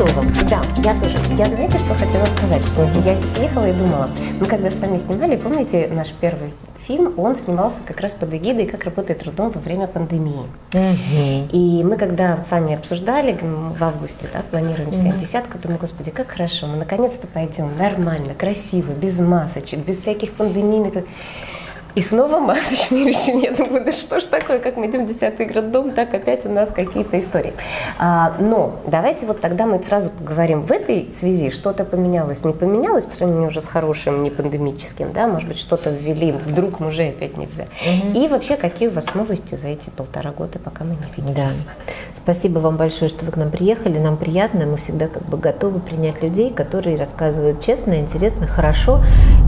готова. Да, я тоже. Я знаете, что хотела сказать? Что я съехала и думала, мы когда с вами снимали, помните наш первый фильм, он снимался как раз под эгидой «Как работает трудом во время пандемии». И мы когда с Аней обсуждали, в августе, да, планируем снять Мгм. десятку, думаю, господи, как хорошо, мы наконец-то пойдем нормально, красиво, без масочек, без всяких пандемийных... И снова масочные решения. Я думаю, да что ж такое, как мы идем в 10 роддом, так опять у нас какие-то истории. А, но давайте вот тогда мы сразу поговорим в этой связи, что-то поменялось, не поменялось по сравнению уже с хорошим, не пандемическим, да, может быть, что-то ввели, вдруг мужей опять нельзя. И вообще, какие у вас новости за эти полтора года, пока мы не Да. виделись? Спасибо вам большое, что вы к нам приехали. Нам приятно, мы всегда как бы готовы принять людей, которые рассказывают честно, интересно, хорошо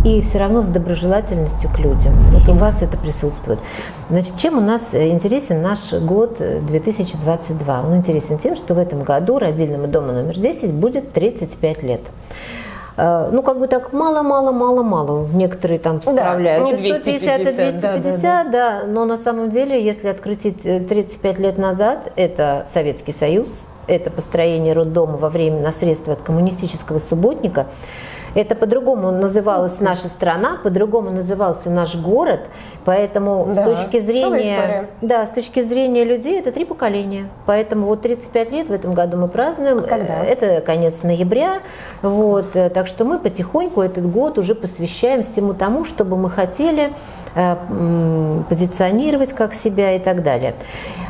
и все равно с доброжелательностью к людям. Вот у вас это присутствует. Значит, чем у нас э, интересен наш год э, 2022? Он интересен тем, что в этом году родильному дому номер 10 будет 35 лет. Э, Ну, как бы так мало-мало-мало-мало. Некоторые там справляют. не И 150, и 250, да, да, 250, да, но на самом деле, если открутить э, 35 лет назад, это Советский Союз, это построение роддома во время на средства от коммунистического субботника, это по-другому называлась наша страна, по-другому назывался наш город, поэтому с Да, точки целая зрения, да, с точки зрения людей это три поколения, поэтому вот 35 лет в этом году мы празднуем. А когда? Это конец ноября, вот, э, так что мы потихоньку этот год уже посвящаем всему тому, чтобы мы хотели э, позиционировать как себя и так далее.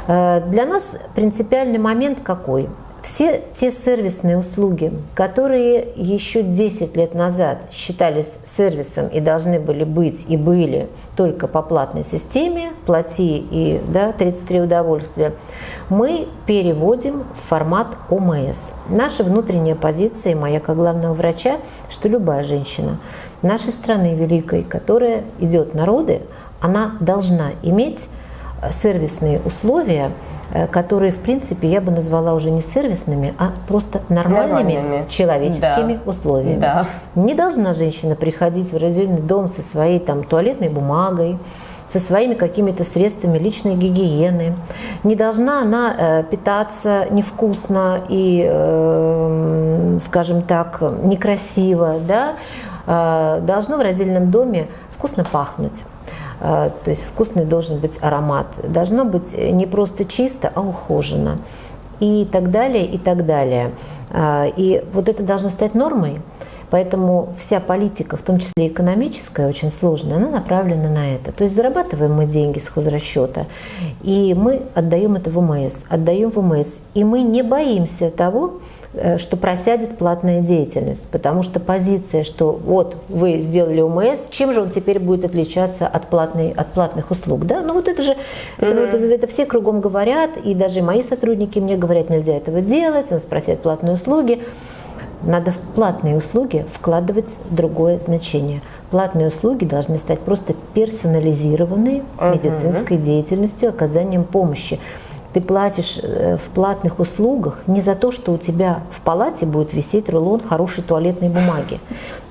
Э, Для нас принципиальный момент какой? Все те сервисные услуги, которые еще 10 лет назад считались сервисом и должны были быть и были только по платной системе, плати и да, 33 удовольствия, мы переводим в формат ОМС. Наша внутренняя позиция, моя как главного врача, что любая женщина нашей страны великой, которая идет на роды, она должна иметь сервисные условия, э, которые, в принципе, я бы назвала уже не сервисными, а просто нормальными, Нормальными. человеческими Да. условиями. Да. Не должна женщина приходить в родильный дом со своей там туалетной бумагой, со своими какими-то средствами личной гигиены. Не должна она э, питаться невкусно и, э, скажем так, некрасиво. Да? Э, должно в родильном доме вкусно пахнуть. Э, То есть вкусный должен быть аромат. Должно быть не просто чисто, а ухоженно. И так далее, и так далее. Э, И вот это должно стать нормой. Поэтому вся политика, в том числе экономическая, очень сложная, она направлена на это. То есть зарабатываем мы деньги с хозрасчета, и мы отдаем это в УМС, отдаем в УМС. И мы не боимся того, что просядет платная деятельность, потому что позиция, что вот вы сделали УМС, чем же он теперь будет отличаться от, платной, от платных услуг, да? Ну вот это же, это, вот это все кругом говорят, и даже мои сотрудники мне говорят, нельзя этого делать, нас просят платные услуги. Надо в платные услуги вкладывать другое значение. Платные услуги должны стать просто персонализированной медицинской деятельностью, оказанием помощи. Ты платишь э, в платных услугах не за то, что у тебя в палате будет висеть рулон хорошей туалетной бумаги.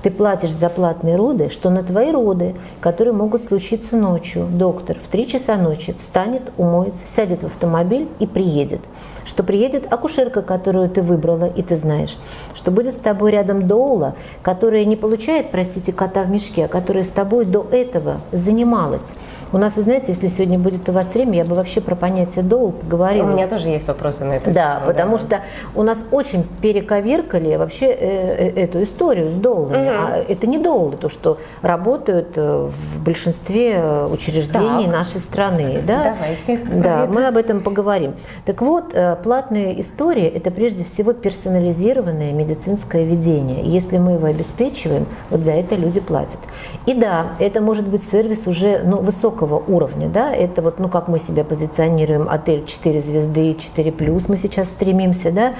Ты платишь за платные роды, что на твои роды, которые могут случиться ночью, доктор в 3 часа ночи встанет, умоется, сядет в автомобиль и приедет. Что приедет акушерка, которую ты выбрала, и ты знаешь. Что будет с тобой рядом доула, которая не получает, простите, кота в мешке, а которая с тобой до этого занималась. У нас, вы знаете, если сегодня будет у вас время, я бы вообще про понятие доул поговорила. У меня тоже есть вопросы на это. Да, потому что у нас очень перековеркали вообще э, э, эту историю с доулами. А это не доулы, то, что работают э, в большинстве учреждений Так. нашей страны. Да? Давайте. Да, мы об этом поговорим. Так вот, платная история – это прежде всего персонализированное медицинское ведение. Если мы его обеспечиваем, вот за это люди платят. И да, это может быть сервис уже ну, высокого уровня. Да? Это вот, ну, как мы себя позиционируем, отель 4 звезды, 4 плюс мы сейчас стремимся, да?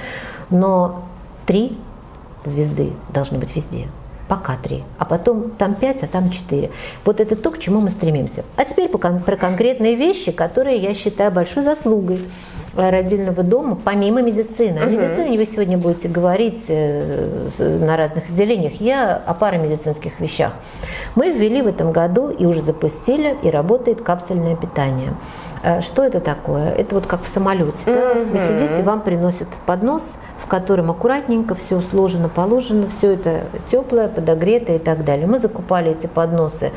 но 3 звезды должны быть везде. Пока три, а потом там пять, а там четыре. Вот это то, к чему мы стремимся. А теперь про конкретные вещи, которые я считаю большой заслугой э, родильного дома, помимо медицины. О медицине вы сегодня будете говорить э, на разных отделениях. Я о парамедицинских вещах. Мы ввели в этом году и уже запустили, и работает капсульное питание. Э, Что это такое? Это вот как в самолете. да? Вы сидите, вам приносят поднос, в котором аккуратненько все сложено, положено, все это теплое, подогретое и так далее. Мы закупали эти подносы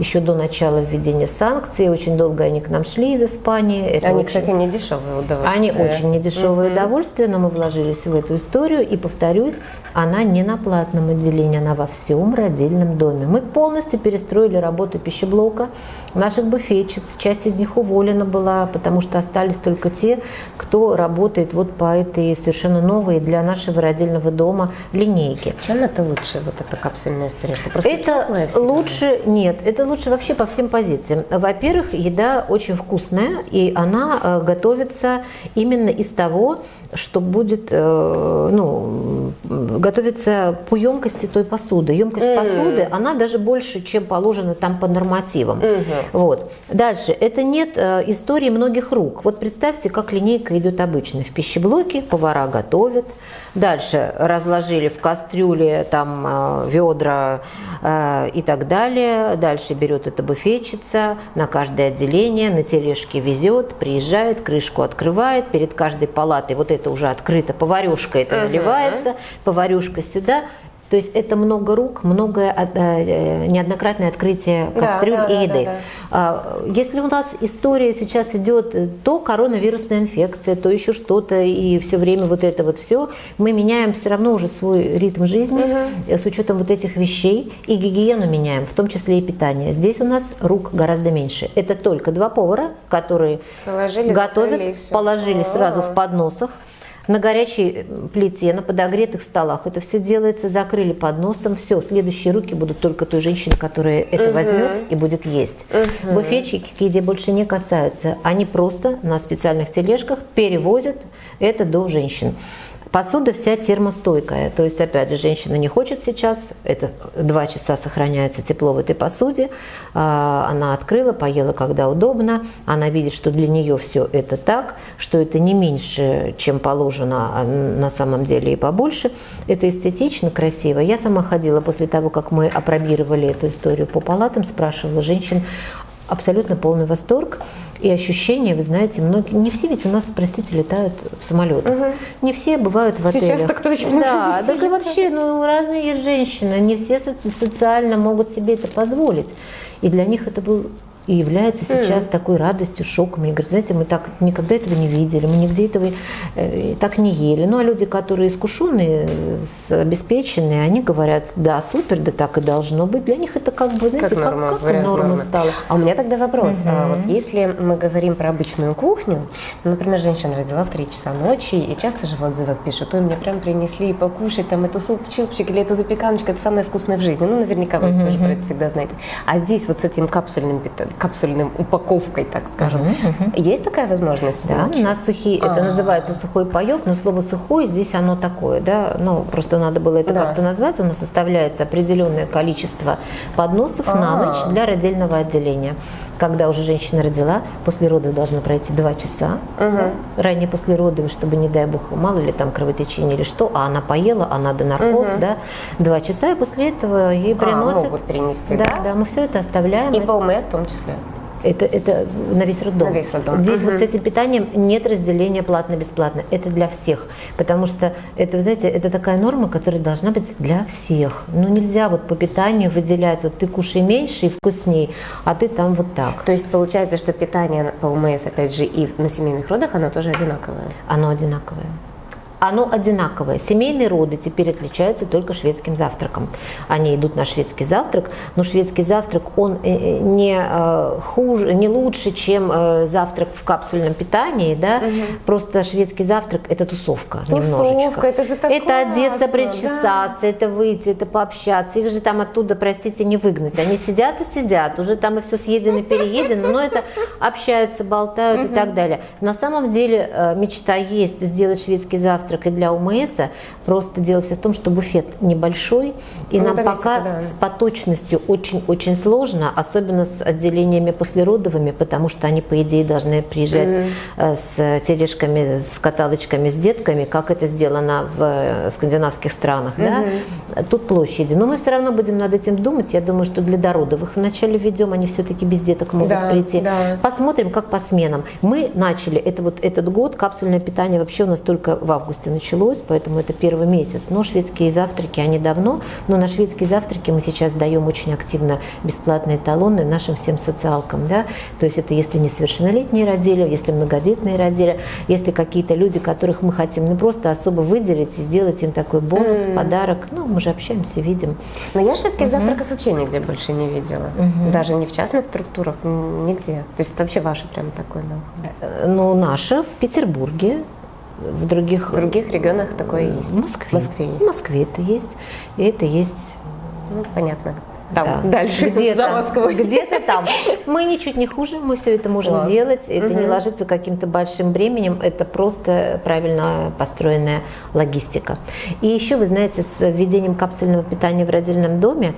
еще до начала введения санкций. Очень долго они к нам шли из Испании. Это они, очень... кстати, не дешевые удовольствия. Они очень недешевые угу. удовольствия, но мы вложились в эту историю. И повторюсь, она не на платном отделении, она во всем родильном доме. Мы полностью перестроили работу пищеблока, наших буфетчиц. Часть из них уволена была, потому что остались только те, кто работает вот по этой совершенно новой для нашего родильного дома линейке. Чем это лучше, вот эта капсульная история? Что просто это лучше, нет, это лучше вообще по всем позициям. Во-первых, еда очень вкусная, и она э, готовится именно из того, что будет, э, ну, готовится по емкости той посуды. Емкость mm-hmm. посуды, она даже больше, чем положено там по нормативам. Mm-hmm. Вот. Дальше, это нет э, истории многих рук. Вот представьте, как линейка идет обычно. В пищеблоке повара готовят, Дальше разложили в кастрюле там э, ведра э, и так далее. Дальше берет эта буфетчица на каждое отделение, на тележке везет, приезжает, крышку открывает, перед каждой палатой вот это уже открыто, поварешка это uh-huh. наливается, поварешка сюда, то есть это много рук, многое э, неоднократное открытие кастрюль да, да, и еды. Да, да, да. Если у нас история сейчас идет то коронавирусная инфекция, то еще что-то, и все время вот это вот все, мы меняем все равно уже свой ритм жизни угу. с учетом вот этих вещей, и гигиену меняем, в том числе и питание. Здесь у нас рук гораздо меньше. Это только два повара, которые положили, готовят, положили сразу в подносах на горячей плите, на подогретых столах. Это все делается, закрыли подносом, все, следующие руки будут только той женщины, которая это угу. возьмет и будет есть. Угу. Буфетчики к еде больше не касаются, они просто на специальных тележках перевозят это до женщин. Посуда вся термостойкая, то есть, опять же, женщина не хочет сейчас, это два часа сохраняется тепло в этой посуде, а, она открыла, поела, когда удобно, она видит, что для нее все это так, что это не меньше, чем положено а на самом деле и побольше. Это эстетично, красиво. Я сама ходила после того, как мы опробировали эту историю по палатам, спрашивала женщин, абсолютно полный восторг. И ощущения, вы знаете, многие, не все ведь у нас, простите, летают в самолетах. Угу. Не все бывают в отелях. Сейчас так точно. Да, так и вообще, ну, разные есть женщины, не все социально могут себе это позволить. И для них это был и является сейчас mm. такой радостью, шоком. Они говорят, знаете, мы так никогда этого не видели, мы нигде этого э, так не ели. Ну, а люди, которые искушенные, обеспеченные, они говорят, да, супер, да так и должно быть. Для них это как бы, знаете, как, норма, как, как норма нормы. стала. А у меня тогда вопрос. Mm-hmm. А, вот если мы говорим про обычную кухню, ну, например, женщина родила в 3 часа ночи, и часто же в отзывах пишут, ой, мне прям принесли покушать, там, эту суп-чупчик или эту запеканочка, это самое вкусное в жизни. Ну, наверняка вы mm-hmm. тоже про это всегда знаете. А здесь вот с этим капсульным питанием, капсульным упаковкой, так скажем. Угу, угу. Есть такая возможность? Да, у нас сухие, А-а-а. это называется сухой паек, но слово сухой здесь оно такое, да, ну просто надо было это да. как-то назвать. У нас составляется определенное количество подносов А-а-а. на ночь для родильного отделения когда уже женщина родила, после родов должно пройти два часа, угу. ранее после родов, чтобы, не дай бог, мало ли там кровотечение или что, а она поела, а надо наркоз, угу. да, два часа, и после этого ей приносят. А, могут принести, да? Да, да, мы все это оставляем. И по УМС в том числе. Это, это на весь роддом. На весь роддом. Здесь угу. вот с этим питанием нет разделения платно-бесплатно. Это для всех. Потому что это, вы знаете, это такая норма, которая должна быть для всех. Ну нельзя вот по питанию выделять, вот ты кушай меньше и вкусней, а ты там вот так. То есть получается, что питание по УМС, опять же, и на семейных родах, оно тоже одинаковое? Оно одинаковое оно одинаковое. Семейные роды теперь отличаются только шведским завтраком. Они идут на шведский завтрак, но шведский завтрак, он э, э, не э, хуже, не лучше, чем завтрак в капсульном питании, да, угу. просто шведский завтрак – это тусовка, тусовка немножечко. это же так Это классно, одеться, причесаться, да. это выйти, это пообщаться. Их же там оттуда, простите, не выгнать. Они сидят и сидят, уже там и все съедено, переедено, но это общаются, болтают угу. и так далее. На самом деле мечта есть сделать шведский завтрак завтрак и для УМС. Просто дело все в том, что буфет небольшой, и ну, нам пока да. с поточностью очень-очень сложно, особенно с отделениями послеродовыми, потому что они, по идее, должны приезжать mm-hmm. с тележками, с каталочками, с детками, как это сделано в э, скандинавских странах. Mm-hmm. Да? Тут площади. Но мы все равно будем над этим думать. Я думаю, что для дородовых вначале введем, они все-таки без деток могут да, прийти. Да. Посмотрим, как по сменам. Мы начали, это вот этот год, капсульное питание вообще у нас только в августе августе началось, поэтому это первый месяц. Но шведские завтраки, они давно, но на шведские завтраки мы сейчас даем очень активно бесплатные талоны нашим всем социалкам. Да? То есть это если несовершеннолетние родили, если многодетные родили, если какие-то люди, которых мы хотим ну, просто особо выделить и сделать им такой бонус, mm. подарок. Ну, мы же общаемся, видим. Но я шведских mm-hmm. завтраков вообще нигде больше не видела. Mm-hmm. Даже не в частных структурах, нигде. То есть это вообще ваше прям такое? Ну, ну наше в Петербурге, в других... В других регионах такое есть? В Москве. В Москве есть. В Москве это есть. И это есть... Ну, понятно там да. дальше где-то, за Москвой. Где-то там. Мы ничуть не хуже, мы все это можем Класс. делать. Это угу. не ложится каким-то большим бременем, это просто правильно построенная логистика. И еще, вы знаете, с введением капсульного питания в родильном доме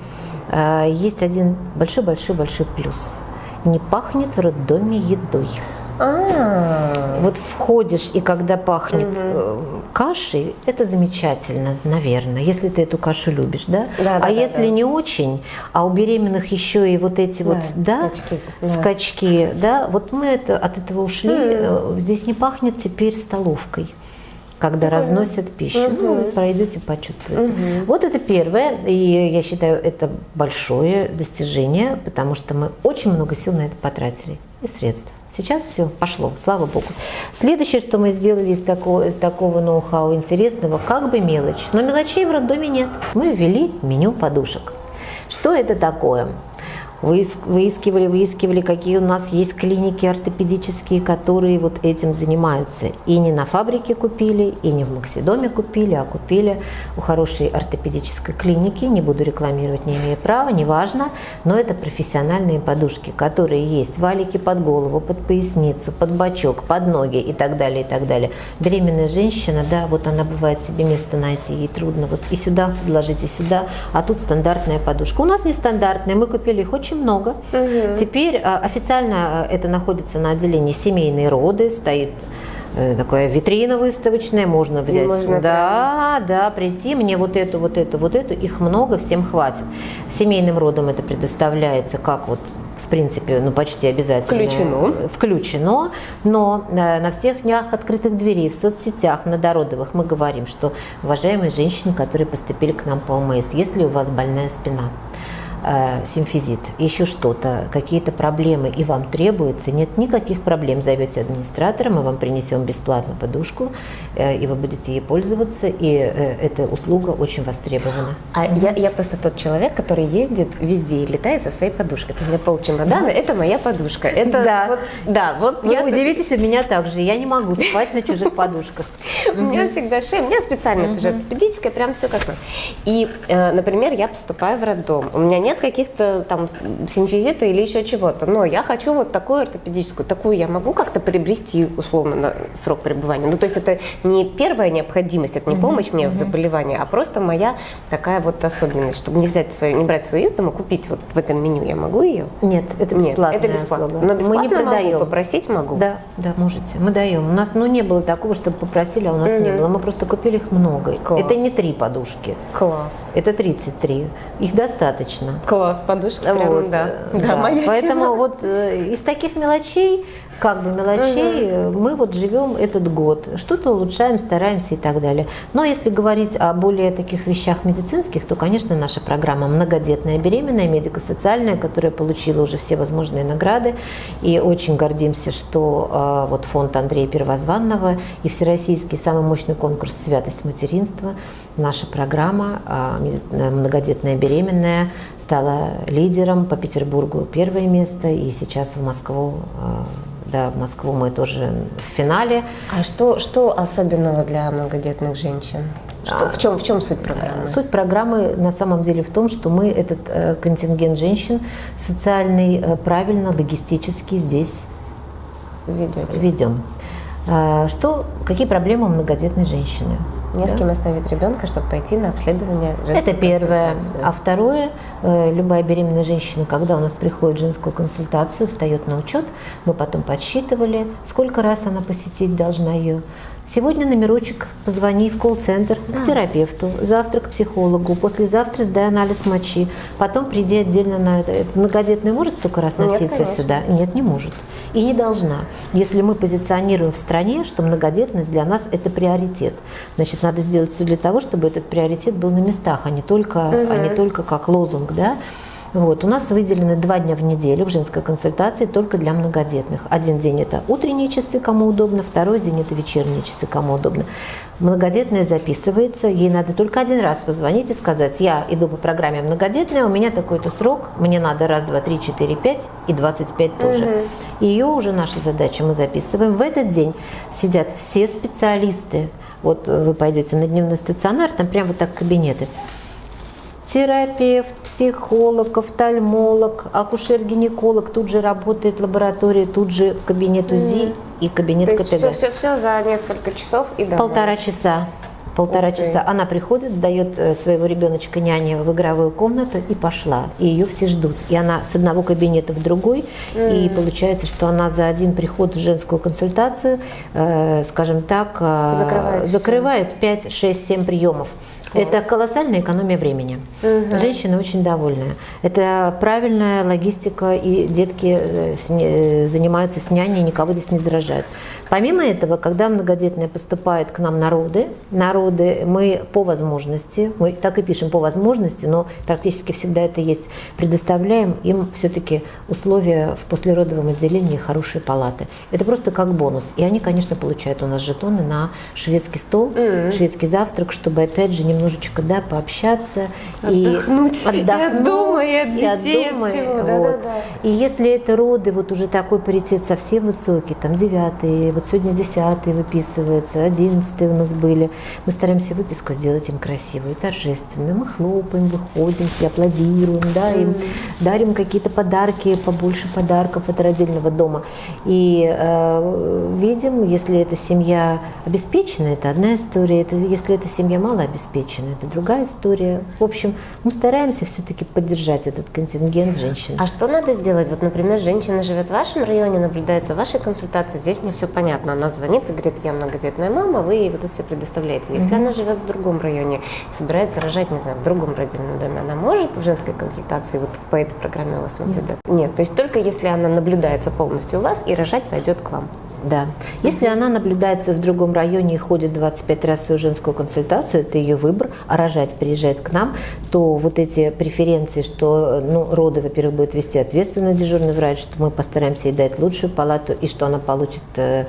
э, есть один большой-большой-большой плюс. Не пахнет в роддоме едой. А-а-а. Вот входишь, и когда пахнет угу. кашей, это замечательно, наверное, если ты эту кашу любишь, да? да а да, если да. не очень, а у беременных еще и вот эти да, вот, да, скачки, да. скачки, да, вот мы это, от этого ушли. Угу. Здесь не пахнет теперь столовкой когда угу. разносят пищу. Угу. Ну, пройдете, почувствуете. Угу. Вот это первое, и я считаю, это большое достижение, потому что мы очень много сил на это потратили и средств. Сейчас все пошло, слава богу. Следующее, что мы сделали из такого, из такого ноу-хау интересного, как бы мелочь. Но мелочей в роддоме нет. Мы ввели меню подушек. Что это такое? Выискивали, выискивали, какие у нас есть клиники ортопедические, которые вот этим занимаются. И не на фабрике купили, и не в Максидоме купили, а купили у хорошей ортопедической клиники. Не буду рекламировать, не имею права, неважно. Но это профессиональные подушки, которые есть. Валики под голову, под поясницу, под бочок, под ноги и так далее, и так далее. Беременная женщина, да, вот она бывает себе место найти, ей трудно. Вот и сюда подложите, сюда. А тут стандартная подушка. У нас не стандартная, мы купили их очень очень много. Угу. Теперь а, официально э, это находится на отделении семейные роды, стоит э, такая витрина выставочная, можно взять. Можно да, прямо. да, прийти, мне вот эту, вот эту, вот эту, их много, всем хватит. Семейным родам это предоставляется как вот в принципе, ну почти обязательно. Включено. Включено, но э, на всех днях открытых дверей, в соцсетях, на дородовых мы говорим, что уважаемые женщины, которые поступили к нам по ОМС, если у вас больная спина, симфизит, еще что-то, какие-то проблемы, и вам требуется, нет никаких проблем, зовете администратора, мы вам принесем бесплатно подушку, э, и вы будете ей пользоваться, и э, эта услуга очень востребована. А я, я просто тот человек, который ездит везде и летает со своей подушкой. То есть у меня пол чемодана, это моя подушка. Это да. Вот, да, вот Вы я... удивитесь, у меня также. Я не могу спать на чужих подушках. У меня всегда шея, у меня специально тоже ортопедическая, прям все как бы. И, э, например, я поступаю в роддом. У меня нет нет каких-то там симфизита или еще чего-то, но я хочу вот такую ортопедическую, такую я могу как-то приобрести условно на срок пребывания. Ну, то есть это не первая необходимость, это не помощь мне в заболевании, а просто моя такая вот особенность, чтобы не взять свою, не брать свою из дома, купить вот в этом меню я могу ее? Нет, это бесплатно. это бесплатно. Но бесплатно мы не продаем. Могу, попросить могу? Да, да, можете. Мы даем. У нас ну, не было такого, чтобы попросили, а у нас mm-hmm. не было. Мы просто купили их много. Класс. Это не три подушки. Класс. Это 33. Их достаточно. Класс, подушка прям, вот, да. да. Да, моя Поэтому тема. вот э, из таких мелочей как бы мелочей угу. мы вот живем этот год, что-то улучшаем, стараемся и так далее. Но если говорить о более таких вещах медицинских, то, конечно, наша программа «Многодетная беременная», медико-социальная, которая получила уже все возможные награды. И очень гордимся, что э, вот фонд Андрея Первозванного и всероссийский самый мощный конкурс «Святость материнства», наша программа э, «Многодетная беременная» стала лидером по Петербургу первое место, и сейчас в Москву э, да, Москву мы тоже в финале. А что, что особенного для многодетных женщин? Что, в, чем, в чем суть программы? Суть программы на самом деле в том, что мы этот э, контингент женщин социальный э, правильно, логистически здесь Ведете. ведем. Э, что, какие проблемы у многодетной женщины? Не да? с кем оставить ребенка, чтобы пойти на обследование Это первое. А второе, э, любая беременная женщина, когда у нас приходит в женскую консультацию, встает на учет, мы потом подсчитывали, сколько раз она посетить должна ее. Сегодня номерочек, позвони в колл-центр да. к терапевту, завтра к психологу, послезавтра сдай анализ мочи, потом приди отдельно на это. Многодетный может столько раз носиться Нет, сюда? Нет, не может. И не должна. Если мы позиционируем в стране, что многодетность для нас это приоритет, значит, надо сделать все для того, чтобы этот приоритет был на местах, а не только, угу. а не только как лозунг, да. Вот. У нас выделены два дня в неделю в женской консультации только для многодетных. Один день это утренние часы, кому удобно, второй день это вечерние часы, кому удобно. Многодетная записывается, ей надо только один раз позвонить и сказать, я иду по программе многодетная, у меня такой-то срок, мне надо раз, два, три, четыре, пять и двадцать пять тоже. Угу. Ее уже наша задача мы записываем. В этот день сидят все специалисты. Вот вы пойдете на дневной стационар, там прям вот так кабинеты терапевт, психолог, офтальмолог, акушер-гинеколог, тут же работает лаборатория, тут же кабинет УЗИ mm. и кабинет То КТГ. Все, все, все за несколько часов и домой. Полтора часа. Полтора Ух часа. Она приходит, сдает э, своего ребеночка няне в игровую комнату и пошла. И ее все ждут. И она с одного кабинета в другой. Mm. И получается, что она за один приход в женскую консультацию, э, скажем так, э, закрывает, закрывает 5, 6, 7 приемов. Это колоссальная экономия времени. Угу. Женщина очень довольная. Это правильная логистика, и детки э, э, занимаются с няней, никого здесь не заражают. Помимо этого, когда многодетная поступает к нам народы, народы мы по возможности, мы так и пишем по возможности, но практически всегда это есть, предоставляем им все-таки условия в послеродовом отделении хорошие палаты. Это просто как бонус. И они, конечно, получают у нас жетоны на шведский стол, mm-hmm. шведский завтрак, чтобы опять же немножечко да, пообщаться отдохнуть, и отдохнуть, и от дома, и от детей, и, от дома, от всего. Вот. Да, да, и если это роды, вот уже такой паритет совсем высокий, там девятый, вот сегодня десятый выписывается, одиннадцатый у нас были. Мы стараемся выписку сделать им красивую, торжественную. Мы хлопаем, выходим, все аплодируем, да, им mm. дарим какие-то подарки, побольше подарков от родильного дома. И э, видим, если эта семья обеспечена, это одна история, это, если эта семья малообеспечена, это другая история. В общем, мы стараемся все-таки поддержать этот контингент женщин. А что надо сделать? Вот, например, женщина живет в вашем районе, наблюдается в вашей консультации, здесь мне все понятно понятно, она звонит и говорит, я многодетная мама, вы ей вот это все предоставляете. Если mm-hmm. она живет в другом районе, собирается рожать, не знаю, в другом родильном доме, она может в женской консультации вот по этой программе у вас наблюдать? Нет. Нет, то есть только если она наблюдается полностью у вас и рожать пойдет к вам. Да. Если она наблюдается в другом районе и ходит 25 раз в свою женскую консультацию, это ее выбор, а рожать приезжает к нам, то вот эти преференции, что ну, роды, во-первых, будет вести ответственный дежурный врач, что мы постараемся ей дать лучшую палату, и что она получит э,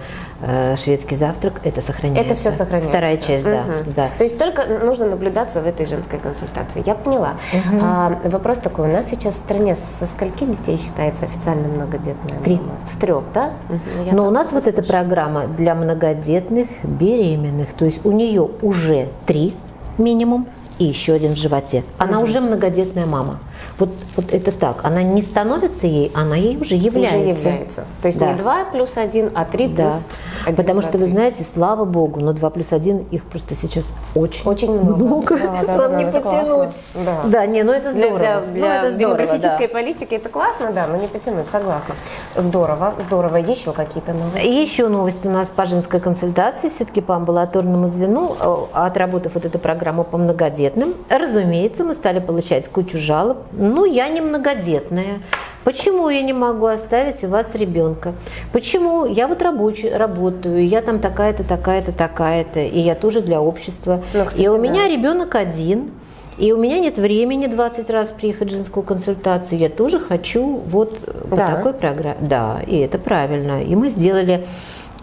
шведский завтрак, это сохраняется. Это все сохраняется. Вторая часть, угу. да, да. То есть только нужно наблюдаться в этой женской консультации. Я поняла. Угу. А, вопрос такой, у нас сейчас в стране со скольки детей считается официально многодетная? Три. С трех, да? Угу. Но у нас вот вот эта программа для многодетных, беременных, то есть у нее уже три минимум и еще один в животе. Она угу. уже многодетная мама. Вот, вот это так. Она не становится ей, она ей уже является. Уже является. То есть да. не 2 плюс 1, а 3 да. плюс 1. Потому 2, что, 3. вы знаете, слава богу, но 2 плюс 1, их просто сейчас очень, очень много. много. Да, да, Нам да, не потянуть. Да. да, не, ну это здорово. Для, для, для ну, это демографической да. политики это классно, да, но не потянуть, согласна. Здорово, здорово. Еще какие-то новости? Еще новости у нас по женской консультации, все-таки по амбулаторному звену, э, отработав вот эту программу по многодетным, разумеется, мы стали получать кучу жалоб ну, я не многодетная. Почему я не могу оставить у вас ребенка? Почему я вот рабочий, работаю, я там такая-то, такая-то, такая-то, и я тоже для общества. Ну, кстати, и у да. меня ребенок один, и у меня нет времени 20 раз приехать в женскую консультацию. Я тоже хочу вот по да. такой программе. Да, и это правильно. И мы сделали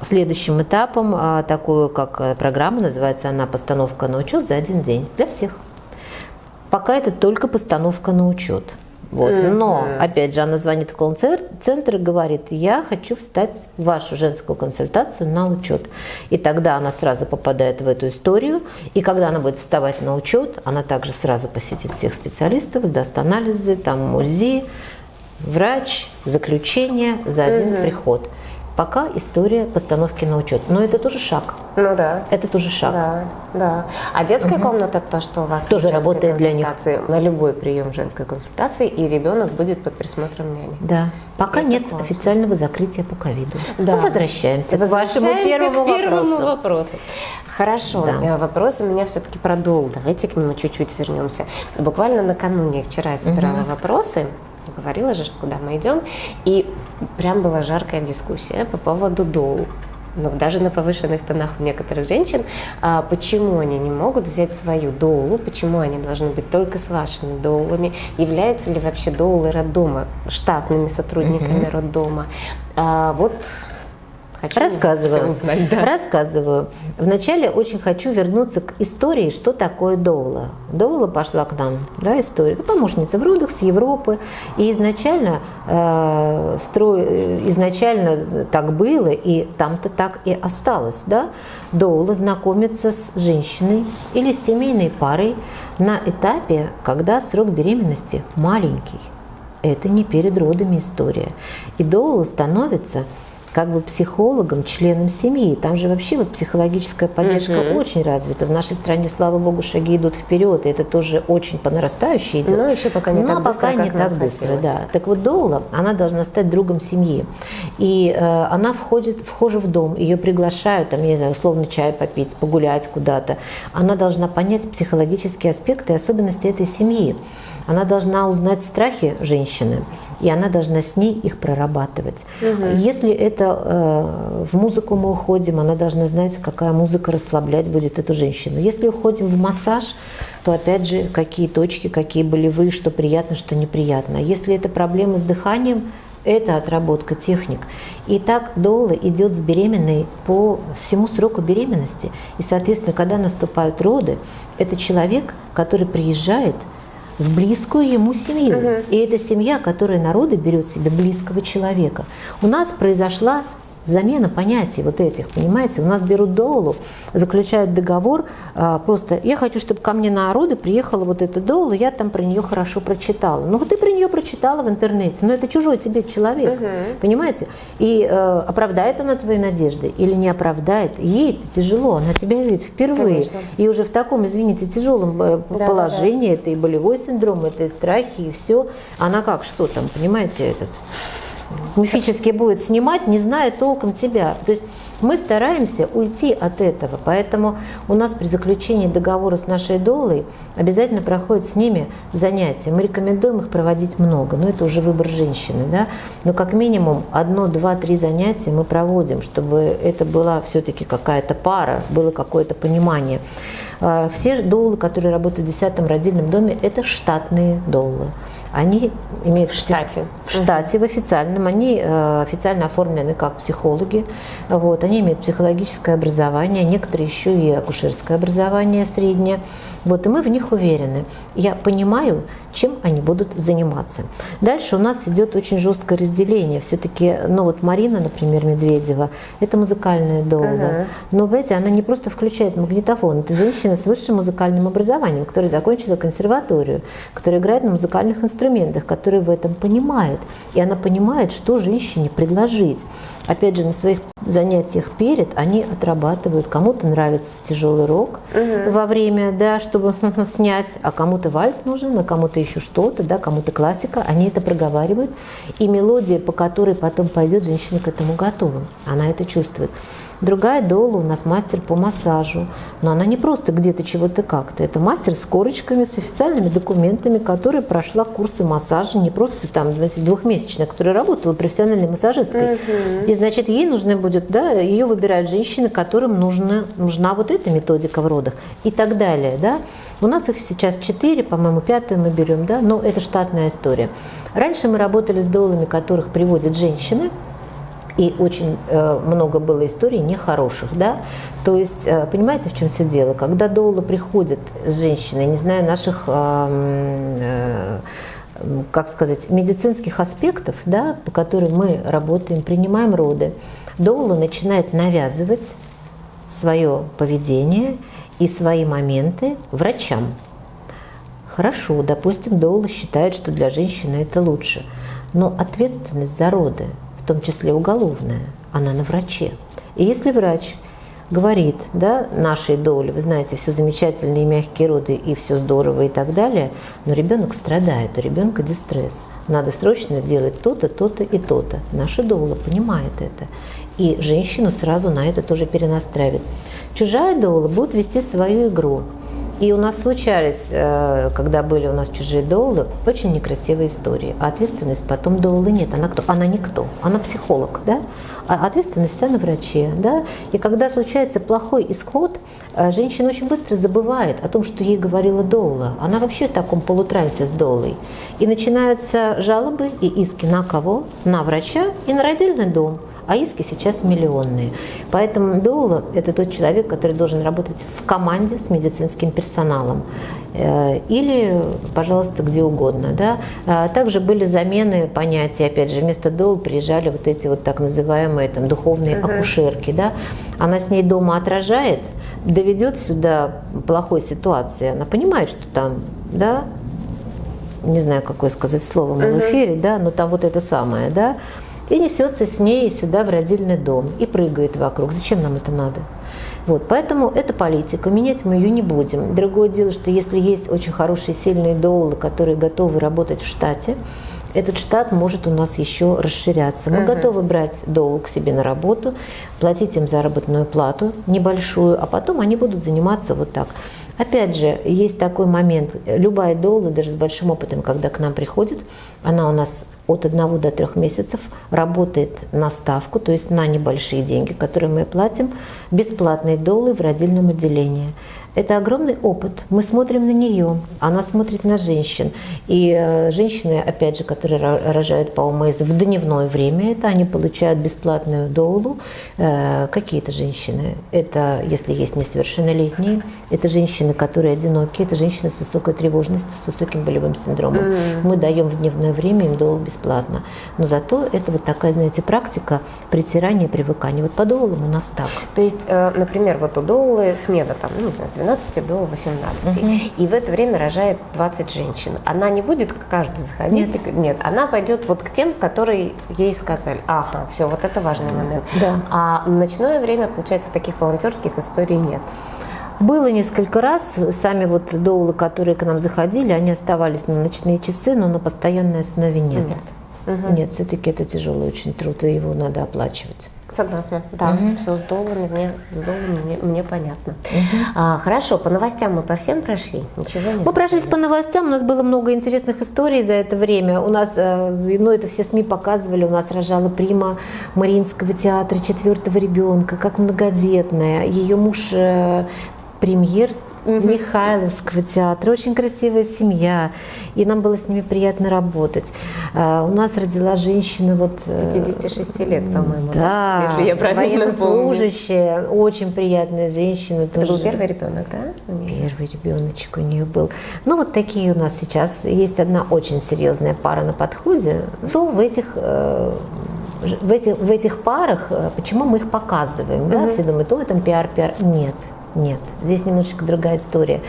следующим этапом а, такую, как э, программа, называется она «Постановка на учет за один день» для всех. Пока это только постановка на учет. Вот. Mm-hmm. Но, опять же, она звонит в колл-центр и говорит, я хочу встать в вашу женскую консультацию на учет. И тогда она сразу попадает в эту историю. И когда она будет вставать на учет, она также сразу посетит всех специалистов, сдаст анализы, там УЗИ, врач, заключение за один mm-hmm. приход. Пока история постановки на учет. Но это тоже шаг. Ну да. Это тоже шаг. Да, да. А детская угу. комната, то, что у вас тоже работает для них. На любой прием женской консультации, и ребенок будет под присмотром няни. Да. Пока это нет классно. официального закрытия по ковиду. Да. Мы возвращаемся, возвращаемся к вашему первому, к первому вопросу. вопросу. Хорошо, да. вопрос у меня все-таки продол. Давайте к нему чуть-чуть вернемся. Буквально накануне, вчера я собирала угу. вопросы говорила же, что куда мы идем, и прям была жаркая дискуссия по поводу дол ну, даже на повышенных тонах у некоторых женщин, а почему они не могут взять свою доулу, почему они должны быть только с вашими доулами, являются ли вообще доулы роддома штатными сотрудниками mm-hmm. роддома. А, вот Хочу Рассказываю. Узнать, да. Рассказываю. Вначале очень хочу вернуться к истории, что такое Доула. Доула пошла к нам, да, история. Это помощница в родах с Европы. И изначально, э, строй, изначально так было, и там-то так и осталось. Да? Доула знакомится с женщиной или с семейной парой на этапе, когда срок беременности маленький. Это не перед родами история. И доула становится как бы психологом, членом семьи. Там же вообще вот психологическая поддержка угу. очень развита. В нашей стране, слава богу, шаги идут вперед, и это тоже очень по нарастающей идет. Но еще пока не Но так пока быстро, не так быстро, да. Так вот Доула, она должна стать другом семьи. И э, она входит, вхожа в дом, ее приглашают, там, я не знаю, условно чай попить, погулять куда-то. Она должна понять психологические аспекты и особенности этой семьи. Она должна узнать страхи женщины, и она должна с ней их прорабатывать. Угу. Если это э, в музыку мы уходим, она должна знать, какая музыка расслаблять будет эту женщину. Если уходим в массаж, то опять же, какие точки, какие болевые, что приятно, что неприятно. Если это проблемы с дыханием, это отработка техник. И так Доула идет с беременной по всему сроку беременности. И, соответственно, когда наступают роды, это человек, который приезжает – в близкую ему семью. Угу. И это семья, которая народы берет себе близкого человека. У нас произошла замена понятий вот этих, понимаете? У нас берут доулу, заключают договор, а, просто я хочу, чтобы ко мне на роды приехала вот эта доула, я там про нее хорошо прочитала. Ну, ты про нее прочитала в интернете, но это чужой тебе человек, угу. понимаете? И э, оправдает она твои надежды или не оправдает? Ей тяжело, она тебя видит впервые. Конечно. И уже в таком, извините, тяжелом э, да, положении, да, да. это и болевой синдром, это и страхи, и все. Она как, что там, понимаете, этот мифически будет снимать, не зная толком тебя. То есть мы стараемся уйти от этого, поэтому у нас при заключении договора с нашей долой обязательно проходят с ними занятия. Мы рекомендуем их проводить много, но это уже выбор женщины, да. Но как минимум одно, два, три занятия мы проводим, чтобы это была все-таки какая-то пара, было какое-то понимание. А, все долы, которые работают в 10 родильном доме, это штатные долы они имеют в штате, в штате, в официальном, они э, официально оформлены как психологи, вот, они имеют психологическое образование, некоторые еще и акушерское образование среднее. Вот, и мы в них уверены. Я понимаю, чем они будут заниматься. Дальше у нас идет очень жесткое разделение. Все-таки, ну вот Марина, например, Медведева, это музыкальная доула. Uh-huh. Но, знаете, она не просто включает магнитофон. Это женщина с высшим музыкальным образованием, которая закончила консерваторию, которая играет на музыкальных инструментах, которая в этом понимает. И она понимает, что женщине предложить опять же, на своих занятиях перед они отрабатывают. Кому-то нравится тяжелый рок угу. во время, да, чтобы снять, а кому-то вальс нужен, а кому-то еще что-то, да, кому-то классика. Они это проговаривают. И мелодия, по которой потом пойдет, женщина к этому готова. Она это чувствует. Другая Дола у нас мастер по массажу. Но она не просто где-то чего-то как-то. Это мастер с корочками, с официальными документами, которая прошла курсы массажа, не просто там, знаете, двухмесячная, которая работала профессиональной массажисткой. Угу. И, значит, ей нужно будет, да, ее выбирают женщины, которым нужна, нужна вот эта методика в родах и так далее, да. У нас их сейчас четыре, по-моему, пятую мы берем, да, но это штатная история. Раньше мы работали с долами, которых приводят женщины, и очень э, много было историй нехороших, да. То есть, э, понимаете, в чем все дело? Когда доула приходит с женщиной, не зная наших, э, как сказать, медицинских аспектов, да, по которым мы работаем, принимаем роды, доула начинает навязывать свое поведение и свои моменты врачам. Хорошо, допустим, доула считает, что для женщины это лучше, но ответственность за роды – том числе уголовная, она на враче. И если врач говорит, да, нашей доли, вы знаете, все замечательные мягкие роды и все здорово и так далее, но ребенок страдает, у ребенка дистресс. Надо срочно делать то-то, то-то и то-то. Наша доула понимает это. И женщину сразу на это тоже перенастраивает. Чужая доула будет вести свою игру. И у нас случались, э, когда были у нас чужие доулы, очень некрасивые истории. А ответственность потом доулы нет. Она кто? Она никто. Она психолог, да? А ответственность вся на враче, да? И когда случается плохой исход, э, женщина очень быстро забывает о том, что ей говорила доула. Она вообще в таком полутрансе с доулой. И начинаются жалобы и иски на кого? На врача и на родильный дом а иски сейчас миллионные. Поэтому доула – это тот человек, который должен работать в команде с медицинским персоналом э, или, пожалуйста, где угодно. Да? А также были замены понятия, опять же, вместо доул приезжали вот эти вот так называемые там, духовные uh-huh. акушерки. Да? Она с ней дома отражает, доведет сюда плохой ситуации, она понимает, что там, да, не знаю, какое сказать слово в эфире, да, но там вот это самое, да, и несется с ней сюда в родильный дом и прыгает вокруг. Зачем нам это надо? Вот, поэтому это политика, менять мы ее не будем. Другое дело, что если есть очень хорошие, сильные доулы, которые готовы работать в штате, этот штат может у нас еще расширяться. Мы uh-huh. готовы брать доул к себе на работу, платить им заработную плату небольшую, а потом они будут заниматься вот так. Опять же, есть такой момент. Любая доула, даже с большим опытом, когда к нам приходит, она у нас от 1 до 3 месяцев работает на ставку, то есть на небольшие деньги, которые мы платим, бесплатные долы в родильном отделении. Это огромный опыт. Мы смотрим на нее, она смотрит на женщин. И э, женщины, опять же, которые рожают по ОМС в дневное время, это они получают бесплатную доулу. Э, какие-то женщины? Это, если есть несовершеннолетние, это женщины, которые одинокие, это женщины с высокой тревожностью, с высоким болевым синдромом. Мы даем в дневное время им доулу бесплатно. Но зато это вот такая, знаете, практика притирания, привыкания. Вот по доулам у нас так. То есть, э, например, вот у доулы смена там, ну, не знаю, 12 до 18. Угу. И в это время рожает 20 женщин. Она не будет к каждой заходить? Нет. Нет, она пойдет вот к тем, которые ей сказали. Ага, все, вот это важный момент. Да. А в ночное время, получается, таких волонтерских историй нет. Было несколько раз, сами вот доулы, которые к нам заходили, они оставались на ночные часы, но на постоянной основе нет. Нет, угу. нет все-таки это тяжелый очень труд, и его надо оплачивать. Согласна, да, угу. все с долларами, мне, с долларами мне, мне понятно. Угу. А, хорошо, по новостям мы по всем прошли? Ничего не Мы прошлись по новостям, у нас было много интересных историй за это время. У нас, э, ну это все СМИ показывали, у нас рожала прима Мариинского театра четвертого ребенка, как многодетная. Ее муж э, премьер угу. Михайловского театра. Очень красивая семья, и нам было с ними приятно работать. А, у нас родила женщина вот... 56 э, лет, по-моему, да, если я правильно военнослужащая, очень приятная женщина. Это тоже. был первый ребенок, да? Первый ребеночек у нее был. Ну вот такие у нас сейчас есть одна очень серьезная пара на подходе. Ну в этих э, в этих, в этих парах, э, почему мы их показываем? Да? Все думают, о, там пиар, пиар. Нет. Нет, здесь немножечко другая история.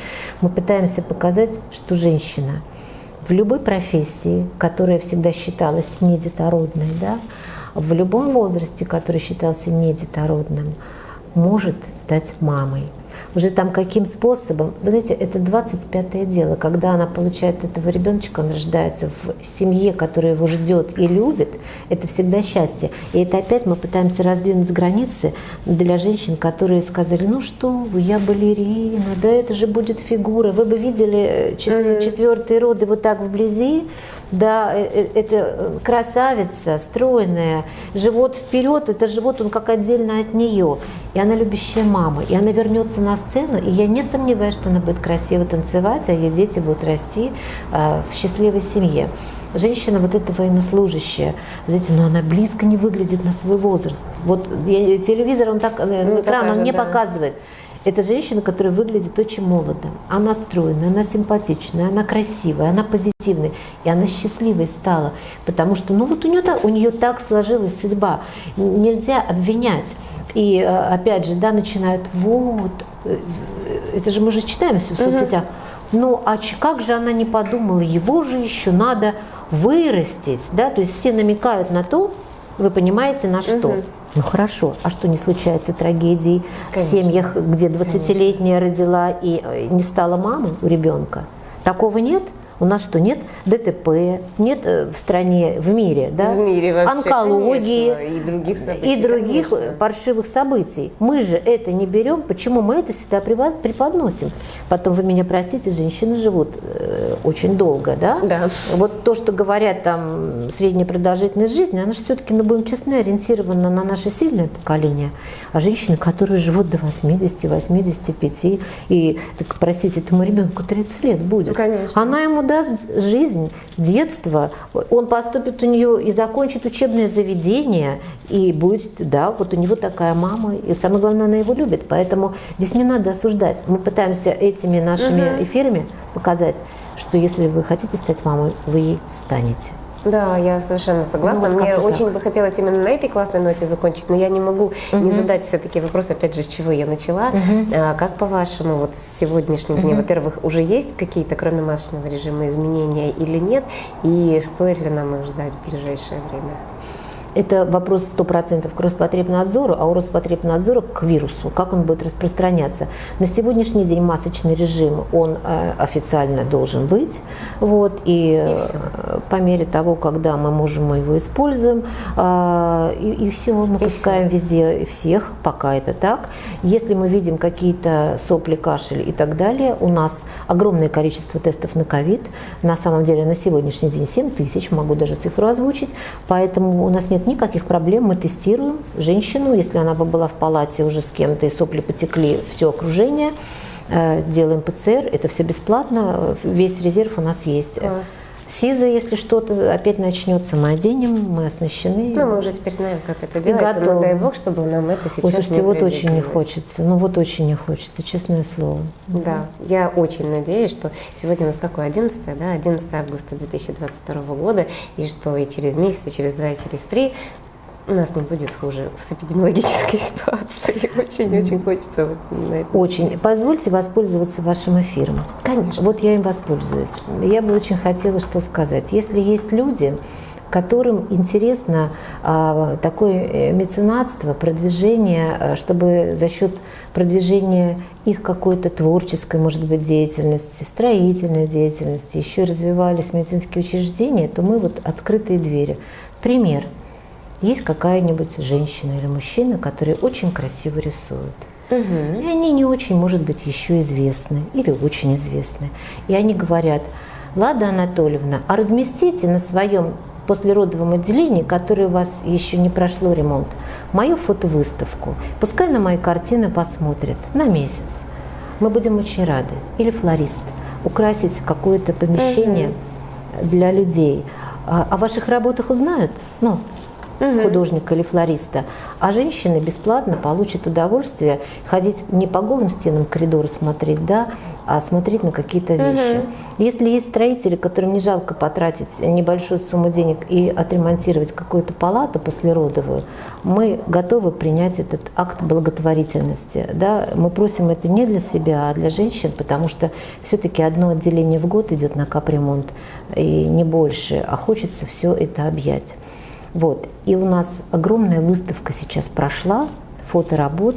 Мы пытаемся показать, что женщина в любой профессии, которая всегда считалась недетородной, да, в любом возрасте, который считался недетородным, может стать мамой уже там каким способом. Вы знаете, это 25-е дело, когда она получает этого ребеночка, он рождается в семье, которая его ждет и любит, это всегда счастье. И это опять мы пытаемся раздвинуть границы для женщин, которые сказали, ну что вы, я балерина, да это же будет фигура. Вы бы видели э, четвертые роды вот так вблизи, да, э, э, это красавица, стройная, живот вперед, это живот, он как отдельно от нее. И она любящая мама, и она вернется на сцену, и я не сомневаюсь, что она будет красиво танцевать, а ее дети будут расти э, в счастливой семье. Женщина вот эта военнослужащая, знаете, но она близко не выглядит на свой возраст. Вот я, телевизор, он так, ну, экран, он не да. показывает. Это женщина, которая выглядит очень молодо. Она стройная, она симпатичная, она красивая, она позитивная. И она счастливой стала. Потому что, ну вот у нее, у нее так сложилась судьба. Нельзя обвинять. И э, опять же, да, начинают, вот, э, это же мы же читаем все в соцсетях. Ну, а как же она не подумала, его же еще надо вырастить, да, то есть все намекают на то, вы понимаете, на что. Угу. Ну хорошо, а что не случается трагедий Конечно. в семьях, где 20-летняя родила и э, не стала мамой у ребенка? Такого нет? У нас что, нет ДТП, нет э, в стране, в мире, да? В мире вообще, онкологии конечно, и других событий, и других конечно. паршивых событий. Мы же это не берем, почему мы это всегда преподносим? Потом вы меня простите, женщины живут э, очень долго, да? Да. Вот то, что говорят там средняя продолжительность жизни, она же все-таки, ну будем честны, ориентирована на наше сильное поколение. А женщины, которые живут до 80, 85, и, так, простите, этому ребенку 30 лет будет. Ну, конечно. Она ему даст жизнь, детство, он поступит у нее и закончит учебное заведение, и будет, да, вот у него такая мама, и самое главное, она его любит, поэтому здесь не надо осуждать. Мы пытаемся этими нашими эфирами показать, что если вы хотите стать мамой, вы ей станете. Да, я совершенно согласна. Ну, вот Мне очень так. бы хотелось именно на этой классной ноте закончить, но я не могу не задать все-таки вопрос, опять же, с чего я начала. А, как по-вашему, вот с сегодняшнего дня, во-первых, уже есть какие-то, кроме масочного режима, изменения или нет? И стоит ли нам их ждать в ближайшее время? Это вопрос 100% к Роспотребнадзору, а у Роспотребнадзора к вирусу, как он будет распространяться. На сегодняшний день масочный режим, он э, официально должен быть, вот, и, э, по мере того, когда мы можем, мы его используем, э, и, все, мы пускаем везде всех, пока это так. Если мы видим какие-то сопли, кашель и так далее, у нас огромное количество тестов на ковид, на самом деле на сегодняшний день 7 тысяч, могу даже цифру озвучить, поэтому у нас нет никаких проблем, мы тестируем женщину, если она бы была в палате уже с кем-то и сопли потекли, все окружение, э, делаем ПЦР, это все бесплатно, весь резерв у нас есть. Класс. СИЗа, если что-то опять начнется, мы оденем, мы оснащены. Ну, мы уже теперь знаем, как это делается, но дай бог, чтобы нам это сейчас слушайте, не вот очень не хочется, ну вот очень не хочется, честное слово. Да, я очень надеюсь, что сегодня у нас какое, 11, да, 11 августа 2022 года, и что и через месяц, и через два, и через три у нас не будет хуже с эпидемиологической ситуацией. Очень-очень хочется вот на это. Очень. Позвольте воспользоваться вашим эфиром. Конечно. Вот я им воспользуюсь. Я бы очень хотела что сказать. Если есть люди, которым интересно а, такое э, меценатство, продвижение, а, чтобы за счет продвижения их какой-то творческой, может быть, деятельности, строительной деятельности, еще развивались медицинские учреждения, то мы вот открытые двери. Пример. Есть какая-нибудь женщина или мужчина, которые очень красиво рисуют. И они не очень, может быть, еще известны или очень известны. И они говорят, Лада Анатольевна, а разместите на своем послеродовом отделении, которое у вас еще не прошло ремонт, мою фотовыставку. Пускай на мои картины посмотрят на месяц. Мы будем очень рады. Или флорист. Украсить какое-то помещение для людей. А о ваших работах узнают? Ну, художника или флориста, а женщины бесплатно получат удовольствие ходить не по голым стенам коридора смотреть, да, а смотреть на какие-то вещи. Если есть строители, которым не жалко потратить небольшую сумму денег и отремонтировать какую-то палату послеродовую, мы готовы принять этот акт благотворительности. Да? Мы просим это не для себя, а для женщин, потому что все-таки одно отделение в год идет на капремонт, и не больше, а хочется все это объять. Вот. И у нас огромная выставка сейчас прошла, фоторабот.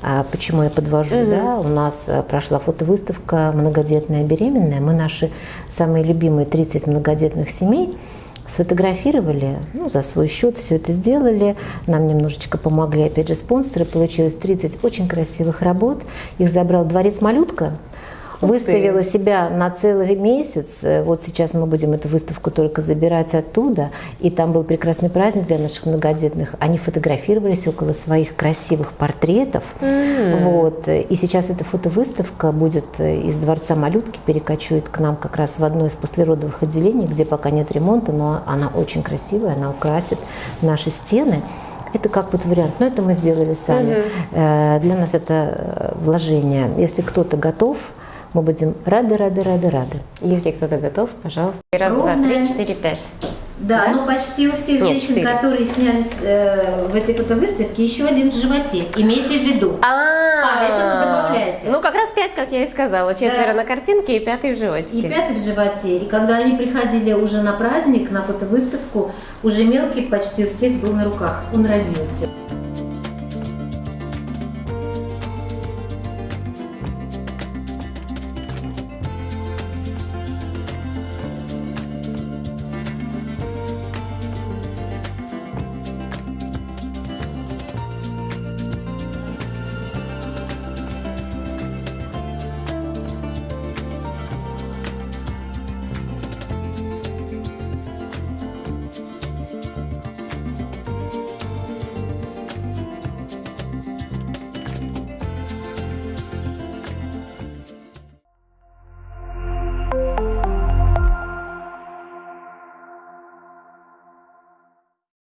А почему я подвожу, да? У нас э, прошла фотовыставка «Многодетная беременная». Мы наши самые любимые 30 многодетных семей сфотографировали, ну, за свой счет все это сделали. Нам немножечко помогли, опять же, спонсоры. Получилось 30 очень красивых работ. Их забрал Дворец Малютка. Ух ты. Выставила себя на целый месяц. Э, Вот сейчас мы будем эту выставку только забирать оттуда. И там был прекрасный праздник для наших многодетных. Они фотографировались около своих красивых портретов. Вот. И сейчас эта фотовыставка будет э, из Дворца Малютки, перекочует к нам как раз в одно из послеродовых отделений, где пока нет ремонта, но она очень красивая, она украсит наши стены. Это как вот вариант, но это мы сделали сами. Э, Для нас это вложение. Если кто-то готов, мы будем рады, рады, рады, рады. Если кто-то готов, пожалуйста. Раз, два, Ровная. три, четыре, пять. Да, Да? но почти у всех Нет, женщин, четыре. которые снялись э, в этой фотовыставке, еще один в животе. Имейте в виду. Поэтому добавляйте. Ну, как раз пять, как я и сказала. Четверо Да. на картинке и пятый в животике. И пятый в животе. И когда они приходили уже на праздник, на фотовыставку, уже мелкий почти у всех был на руках. Он родился.